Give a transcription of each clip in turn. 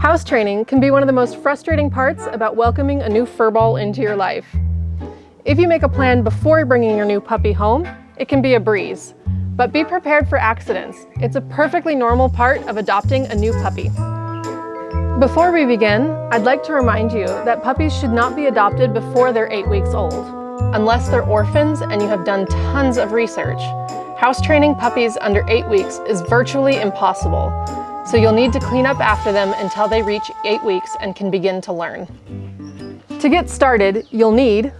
House training can be one of the most frustrating parts about welcoming a new furball into your life. If you make a plan before bringing your new puppy home, it can be a breeze. But be prepared for accidents. It's a perfectly normal part of adopting a new puppy. Before we begin, I'd like to remind you that puppies should not be adopted before they're eight weeks old, unless they're orphans and you have done tons of research. House training puppies under eight weeks is virtually impossible, so you'll need to clean up after them until they reach eight weeks and can begin to learn. To get started, you'll need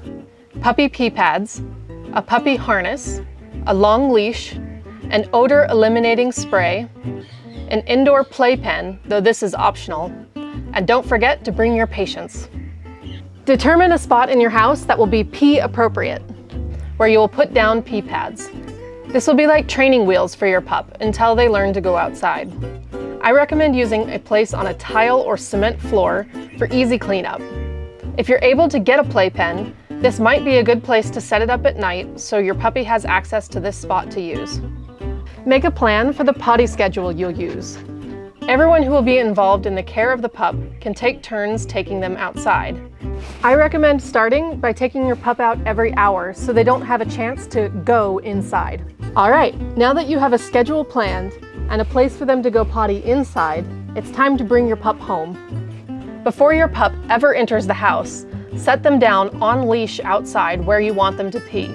puppy pee pads, a puppy harness, a long leash, an odor eliminating spray, an indoor playpen, though this is optional, and don't forget to bring your patience. Determine a spot in your house that will be pee appropriate, where you will put down pee pads. This will be like training wheels for your pup until they learn to go outside. I recommend using a place on a tile or cement floor for easy cleanup. If you're able to get a playpen, this might be a good place to set it up at night so your puppy has access to this spot to use. Make a plan for the potty schedule you'll use. Everyone who will be involved in the care of the pup can take turns taking them outside. I recommend starting by taking your pup out every hour so they don't have a chance to go inside. All right, now that you have a schedule planned, and a place for them to go potty inside, it's time to bring your pup home. Before your pup ever enters the house, set them down on leash outside where you want them to pee.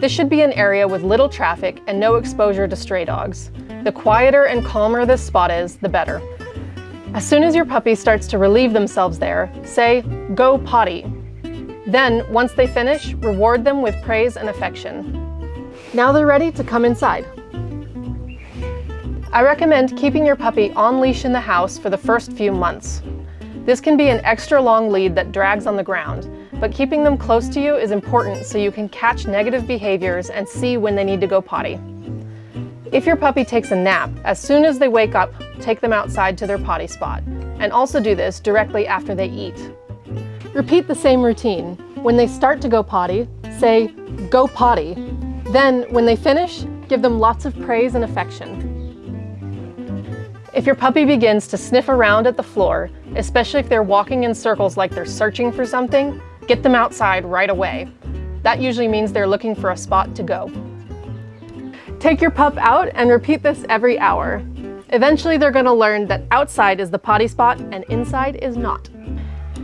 This should be an area with little traffic and no exposure to stray dogs. The quieter and calmer this spot is, the better. As soon as your puppy starts to relieve themselves there, say, go potty. Then, once they finish, reward them with praise and affection. Now they're ready to come inside. I recommend keeping your puppy on leash in the house for the first few months. This can be an extra long lead that drags on the ground, but keeping them close to you is important so you can catch negative behaviors and see when they need to go potty. If your puppy takes a nap, as soon as they wake up, take them outside to their potty spot, and also do this directly after they eat. Repeat the same routine. When they start to go potty, say, go potty. Then, when they finish, give them lots of praise and affection. If your puppy begins to sniff around at the floor, especially if they're walking in circles like they're searching for something, get them outside right away. That usually means they're looking for a spot to go. Take your pup out and repeat this every hour. Eventually they're going to learn that outside is the potty spot and inside is not.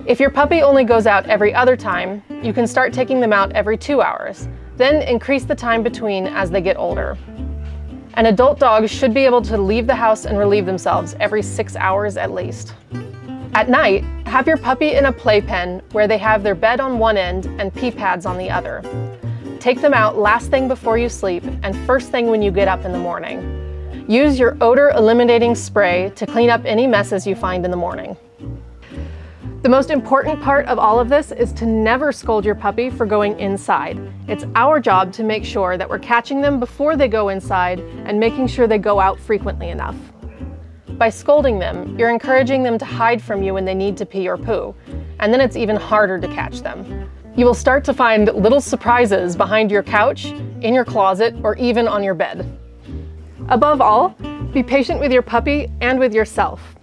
If your puppy only goes out every other time, you can start taking them out every two hours. Then increase the time between as they get older. An adult dog should be able to leave the house and relieve themselves every six hours at least. At night, have your puppy in a playpen where they have their bed on one end and pee pads on the other. Take them out last thing before you sleep and first thing when you get up in the morning. Use your odor eliminating spray to clean up any messes you find in the morning. The most important part of all of this is to never scold your puppy for going inside. It's our job to make sure that we're catching them before they go inside and making sure they go out frequently enough. By scolding them, you're encouraging them to hide from you when they need to pee or poo, and then it's even harder to catch them. You will start to find little surprises behind your couch, in your closet, or even on your bed. Above all, be patient with your puppy and with yourself.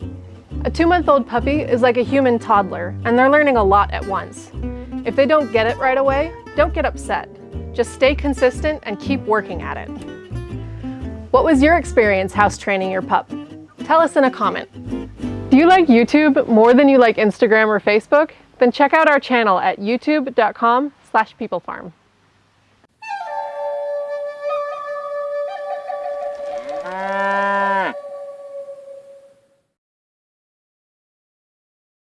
A two-month-old puppy is like a human toddler, and they're learning a lot at once. If they don't get it right away, don't get upset. Just stay consistent and keep working at it. What was your experience house training your pup? Tell us in a comment. Do you like YouTube more than you like Instagram or Facebook? Then check out our channel at youtube.com slash peoplefarm.